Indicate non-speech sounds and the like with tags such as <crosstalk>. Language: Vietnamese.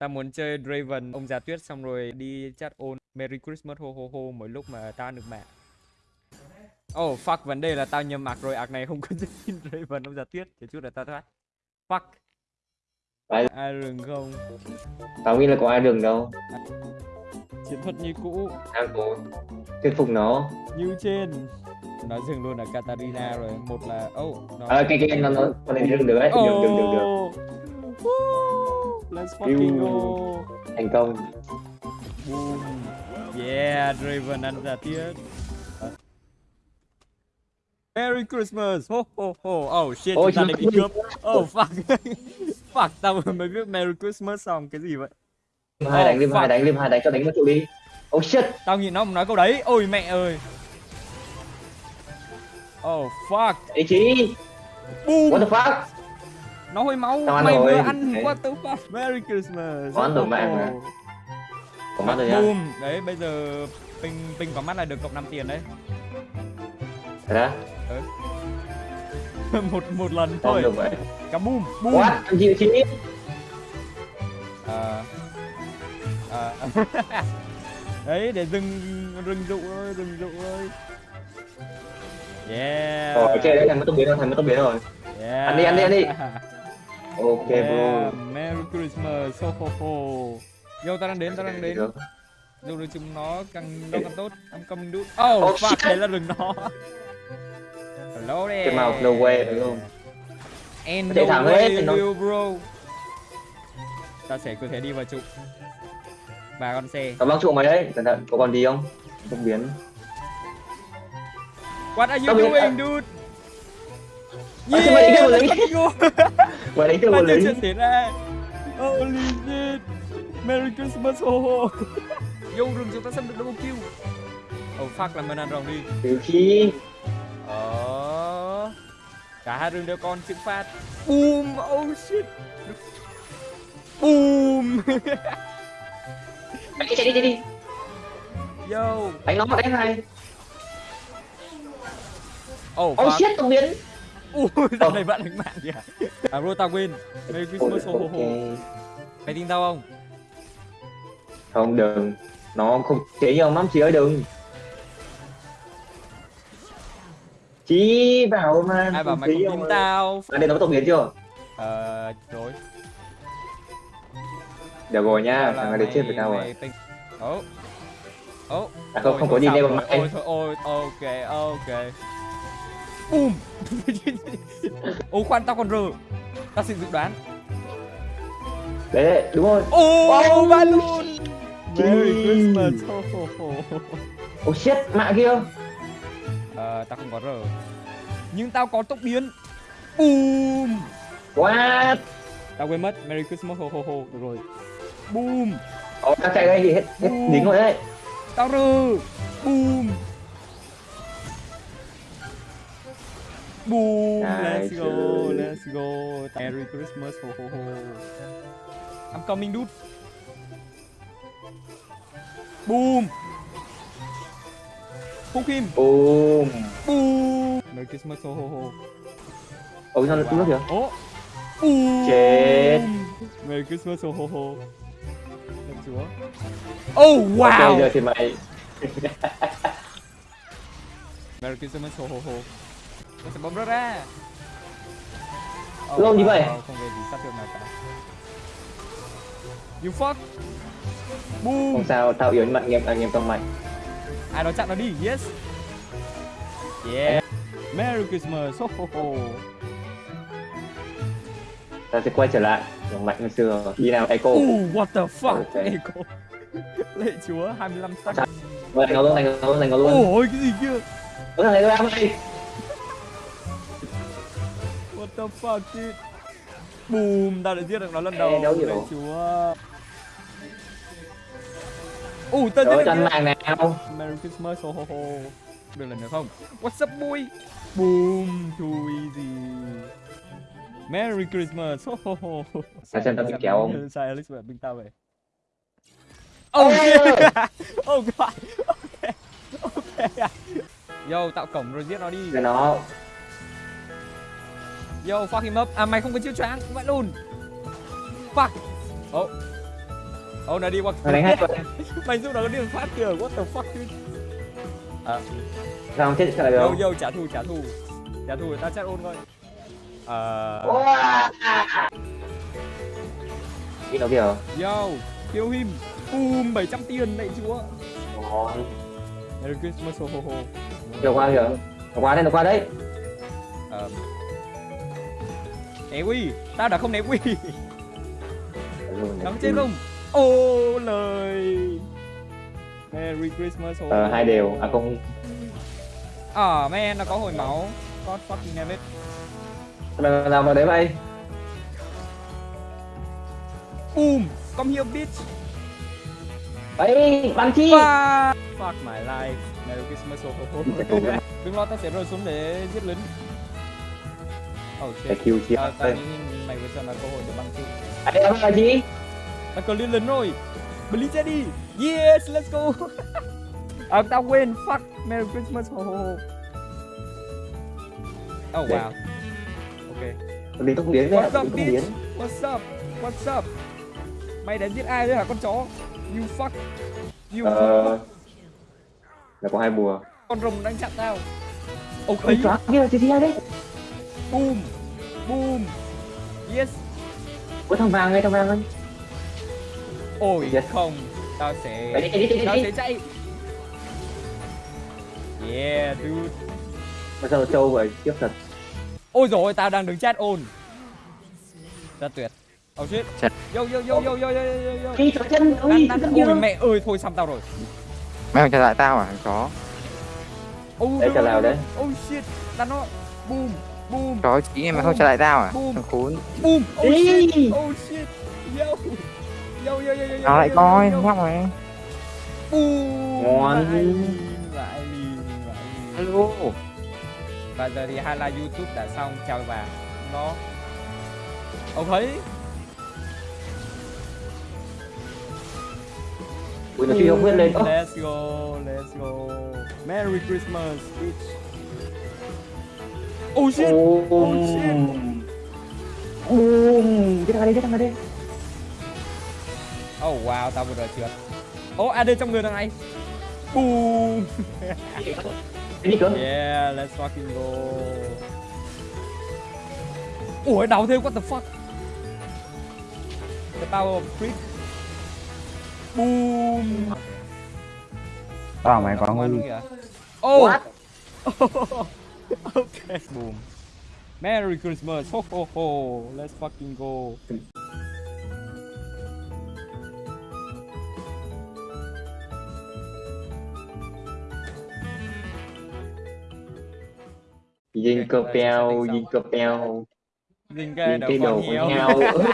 Tao muốn chơi Draven, ông già tuyết xong rồi đi chat ôn Merry Christmas ho ho ho mỗi lúc mà tao được mạng. Oh fuck, vấn đề là tao nhầm mạc rồi, ạc này không có skin Draven ông già tuyết, để chút là tao thoát. Fuck. Ai- Ai rừng không? tao nghĩ là có ai đường đâu Chiến thuật như cũ, tao cố thuyết phục nó như trên. Nói dừng luôn là Katarina rồi, một là oh, nó à, cái cái nó nó con này đường được đấy được được được được Oh. Woo. Let's fucking go. thành công Boom. Yeah, Draven ăn giả tiết. Merry Christmas. Ho ho ho. Oh shit, chúng ta đã bị cướp. Oh fuck. <laughs> fuck, tao vừa mới viết Merry Christmas xong cái gì vậy? hai Oh, đánh liêm fuck. hai đánh liêm hai đánh cho đánh một trụ đi oh shit Tao nhìn nó mà nói câu đấy. Ôi mẹ ơi. Oh fuck. ý chí Boom. what the fuck Nó hôi máu. Tao ăn Mày vừa rồi. ăn Đấy. what the fuck. Merry Christmas. Có ăn rồi Ho, mà có mắt rồi nha Boom. Đấy, bây giờ Ping Ping có mắt là được cộng 5 tiền đấy. thật ra <laughs> một một lần không thôi. được vậy Cả boom. Boom. what em chịu Ờ. Ờ. đấy để rừng rừng dụ ơi rừng dụ ơi yeah rồi ok đấy thành mất tốc biến rồi thành mất tốc biến rồi yeah. Ăn đi, ăn đi, ăn đi. Ok yeah. bro. Merry Christmas ho ho ho. Yo tao đang đến tao đang đến. Dù được chúng nó càng nó càng tốt. I'm coming dude oh, Oh, fuck shit. đấy là rừng nó. Hello there. cái màu no way đúng không? And no thẳng way hết thì nó- will bro. Ta sẽ cứ thế đi vào trụ. Ba con xe. Tao băng trụ mày đấy. Cẩn thận có còn gì không? Tốc biến. What are you Tao doing dude À, thì mày đi kêu một let's lính. mày đánh một nhiêu lính. chuyện xảy ra Holy shit Merry Christmas ho ho. Yo rừng chúng ta sắp được double kill. Oh fuck làm mình ăn rồng đi. Từ khi Ờ. Cả hai rừng đều con chữ phát Boom Oh shit. Boom. Mày chạy đi chạy đi. Yo. Đánh nó đánh hai Oh oh fuck. shit tốc biến Ui, lần này bạn đánh mạng kìa À bro tao win Merry Christmas ho ho ho Mày tin tao không? không đừng. Nó không chế nhiều lắm chị ơi đừng. Chí vào mà Ai bảo mày không ông tin tao? À đây nó có tốc biến chưa? Ờ, rồi. Được rồi nha thằng này đến chết với tao rồi. Ố Ố. À không không có gì rồi. mà mày. Ôi ôi ok ok Boom <laughs> Ô khoan tao còn rờ. Tao xin dự đoán. Đấy, đấy đúng rồi. Ô Oh, ba luôn Merry. Christmas. Ho, ho, ho. oh shit mạ kia. Ờ, tao không có rờ. Nhưng tao có tốc biến. Boom what? Tao quên mất. Merry Christmas ho ho ho. Được rồi. Boom Ồ, tao chạy đây thì hết hết dính rồi đấy. Tao rờ. Boom Boom Nice. Let's go Let's go. Merry Christmas ho ho ho. I'm coming dude. Boom. Phúc Kim boom. Boom. Merry Christmas ho ho ho. Ôi sao nó nước kìa? Ố Boom. Chết. Merry Christmas ho ho ho. Thật chúa. Oh wow. ok giờ thì mày. <laughs> Merry Christmas ho ho ho Nó sẽ bấm rớt ra Lâu như vậy? Không về gì sát thương nào cả. You fuck. Boom. Không sao tao yếu anh em anh em trong mày Ai đó chặn nó đi Yes. Yeah. Merry Christmas. Ho ho ho. Ta sẽ quay trở lại. Giống mạnh như xưa. Đi nào echo. Ooh, what the fuck Ok. <laughs> Echo. Lệ chúa 25 sắc. Rồi, đánh nó luôn đánh nó luôn đánh nó luôn. Ôi cái gì kia? Ôi thằng này nó gì What the fuck dude Boom Tao đã giết được nó lần đầu đâu hiểu. chúa. Ủa tao giết được mạng nào Merry Christmas ho ho ho. Được lần nữa không? What's up boy? Boom Too easy. Merry Christmas ho ho ho. Tao xem tao bị kéo không? Sai Alex bạn binh tao về Oh shit Oh god Ok Ok. Yo tạo cổng rồi giết nó đi. Cho nó Yo fuck him up. À mày không có chiêu choáng Vậy luôn Fuck. Oh Ô nó đi qua Mày đánh hết rồi. <laughs> Mày giúp nó đi phát kìa, what the fuck dude? À, Sao không chết trở lại được? Yo yo trả thù trả thù. Trả thù ta chat ôn coi. Ờ... Wow. Đi nó kìa. Yo, kill him. Boom, 700 tiền đấy chúa. Ngon. Merry Christmas ho ho ho. Nó qua kìa. Qua đây, qua đấy. Ờ... Né quy, tao đã không né quy. Nắm trên không? Ô lời. Merry Christmas Ờ, hai đều. À không, À man, nó có hồi máu. God fucking damn it làm làm vào đấy vậy. Boom, come here bitch. Ấy, bắn chi. Fuck Fuck my life. Merry Christmas ho ho ho. <laughs> Đừng lo, tao sẽ rơi xuống để giết lính Oh shit kill chi. Tao, tao nghĩ mày vừa cho nó cơ hội để băng chứ Ấy, nó là chi? Tao cần liên lính rồi Blitz đi Yes, let's go <laughs> À, tao quên, fuck Merry Christmas ho ho ho Oh wow Ok Nó đi tốc biến đấy, What's up, tốc bitch? What's up? What's up? Mày đến giết ai đấy hả con chó? You fuck. You Ờ, là có hai bùa. con rồng đang chặn tao. Ok. Ôi, chó kia, chi chi đấy. Boom. Boom. Yes. Ôi, thằng vàng đây, thằng vàng đây. Ôi Yes. không. Tao sẽ Chạy đi, đi, chạy tao đi. sẽ chạy. Yeah, dude. Mà sao nó trâu vậy? Tiếp thật. Ôi rồi tao đang đứng chat ôn. Rất tuyệt. Oh shit. Chết. Yo yo yo yo yo yo yo yo. Đi, chỗ chân, Đang, ôi, đang, chân ôi mẹ ơi thôi xong tao rồi. Mày không trả lại tao à thằng chó Oh, Đấy, no, nào đấy? Oh shit. Đàn nó. Boom. Boom. Chó chí mày không trả lại tao à. Thằng khốn Boom! Oh shit! Oh shit! Yo! Yo yo yo yo! Nó lại coi nhóc mày Boom! Ngon. Vãi vãi. Alo Và giờ thì highlight YouTube đã xong, chào bạn. Nó. Ông thấy? Ui, nó truy không quyết lên. Let's go, let's go. Merry Christmas, bitch. Oh shit! Boom. shit. Boom. Cái thằng này, cái thằng này. Oh wow, tao vừa rồi trượt. Oh, AD trong người thằng này. Boom! Yeah, let's fucking go. Ủa, đau thêm, what the fuck? The power of creep. Boom. Tao mày có kìa. Oh! What? <laughs> <laughs> okay. Boom. Merry Christmas. Ho ho ho. Let's fucking go. Dinh cơ Ok, peo, setting dinh cơ peo. Dình cái Dinh đầu cái con đầu heo. con heo.